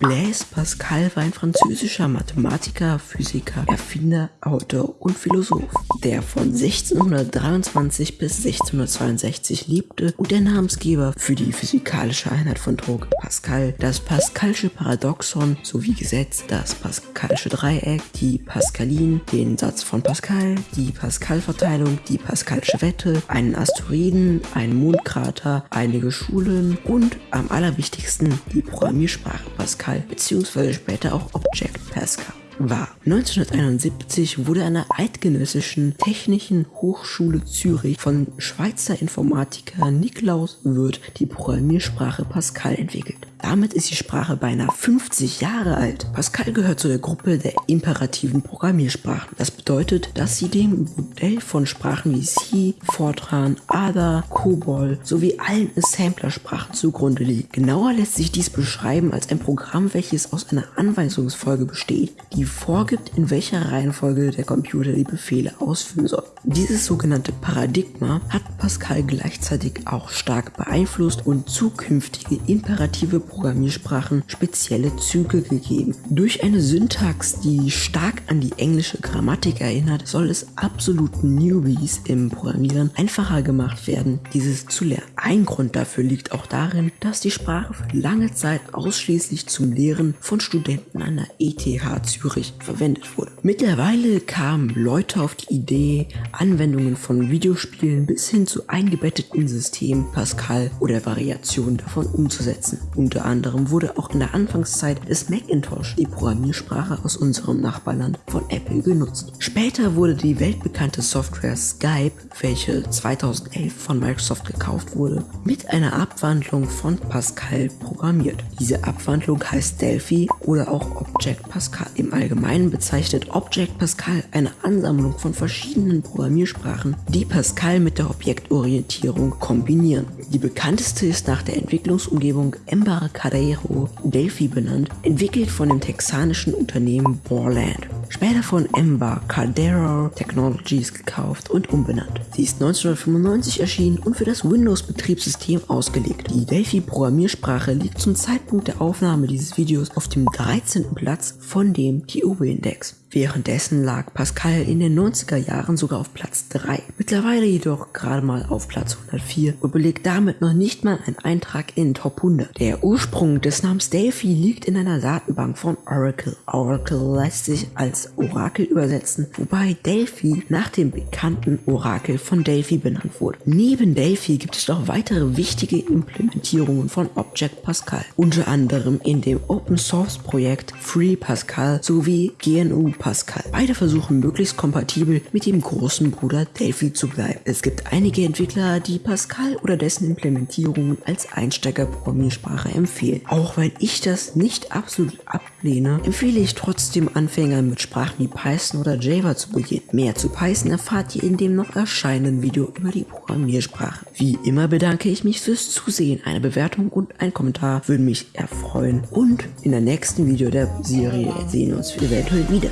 Blaise Pascal war ein französischer Mathematiker, Physiker, Erfinder, Autor und Philosoph, der von 1623 bis 1662 lebte und der Namensgeber für die physikalische Einheit von Druck Pascal, das Pascalsche Paradoxon sowie Gesetz, das Pascalsche Dreieck, die Pascalin, den Satz von Pascal, die Pascal-Verteilung, die Pascalsche Wette, einen Asteroiden, einen Mondkrater, einige Schulen und am allerwichtigsten die Programmiersprache Pascal Pascal bzw. später auch Object Pascal war. 1971 wurde an der Eidgenössischen Technischen Hochschule Zürich von Schweizer Informatiker Niklaus Wirth die Programmiersprache Pascal entwickelt. Damit ist die Sprache beinahe 50 Jahre alt. Pascal gehört zu der Gruppe der imperativen Programmiersprachen. Das bedeutet, dass sie dem Modell von Sprachen wie C, Fortran, Ada, COBOL sowie allen Assemblersprachen zugrunde liegt. Genauer lässt sich dies beschreiben als ein Programm, welches aus einer Anweisungsfolge besteht, die vorgibt, in welcher Reihenfolge der Computer die Befehle ausführen soll. Dieses sogenannte Paradigma hat Pascal gleichzeitig auch stark beeinflusst und zukünftige imperative Programmiersprachen spezielle Züge gegeben. Durch eine Syntax, die stark an die englische Grammatik erinnert, soll es absoluten Newbies im Programmieren einfacher gemacht werden, dieses zu lernen. Ein Grund dafür liegt auch darin, dass die Sprache für lange Zeit ausschließlich zum Lehren von Studenten an der ETH Zürich verwendet wurde. Mittlerweile kamen Leute auf die Idee, Anwendungen von Videospielen bis hin zu eingebetteten Systemen Pascal oder Variationen davon umzusetzen. Unter unter anderem wurde auch in der Anfangszeit des Macintosh die Programmiersprache aus unserem Nachbarland von Apple genutzt. Später wurde die weltbekannte Software Skype, welche 2011 von Microsoft gekauft wurde, mit einer Abwandlung von Pascal programmiert. Diese Abwandlung heißt Delphi oder auch Object Pascal. Im Allgemeinen bezeichnet Object Pascal eine Ansammlung von verschiedenen Programmiersprachen, die Pascal mit der Objektorientierung kombinieren. Die bekannteste ist nach der Entwicklungsumgebung Embark Embarcadero Delphi benannt, entwickelt von dem texanischen Unternehmen Borland. Später von Embarcadero Technologies gekauft und umbenannt. Sie ist 1995 erschienen und für das Windows-Betriebssystem ausgelegt. Die Delphi-Programmiersprache liegt zum Zeitpunkt der Aufnahme dieses Videos auf dem 13. Platz von dem TOB-Index. Währenddessen lag Pascal in den 90er Jahren sogar auf Platz 3, mittlerweile jedoch gerade mal auf Platz 104 und belegt damit noch nicht mal einen Eintrag in Top 100. Der Ursprung des Namens Delphi liegt in einer Datenbank von Oracle. Oracle lässt sich als Orakel übersetzen, wobei Delphi nach dem bekannten Orakel von Delphi benannt wurde. Neben Delphi gibt es noch weitere wichtige Implementierungen von Object Pascal, unter anderem in dem Open Source Projekt Free Pascal sowie GNU Pascal. Beide versuchen möglichst kompatibel mit dem großen Bruder Delphi zu bleiben. Es gibt einige Entwickler, die Pascal oder dessen Implementierungen als Einsteigerprogrammiersprache empfehlen. Auch wenn ich das nicht absolut ablehne, empfehle ich trotzdem Anfängern mit Sprachen wie Python oder Java zu beginnen. Mehr zu Python erfahrt ihr in dem noch erscheinenden Video über die Programmiersprache. Wie immer bedanke ich mich fürs Zusehen. Eine Bewertung und ein Kommentar würden mich erfreuen. Und in der nächsten Video der Serie sehen wir uns eventuell wieder.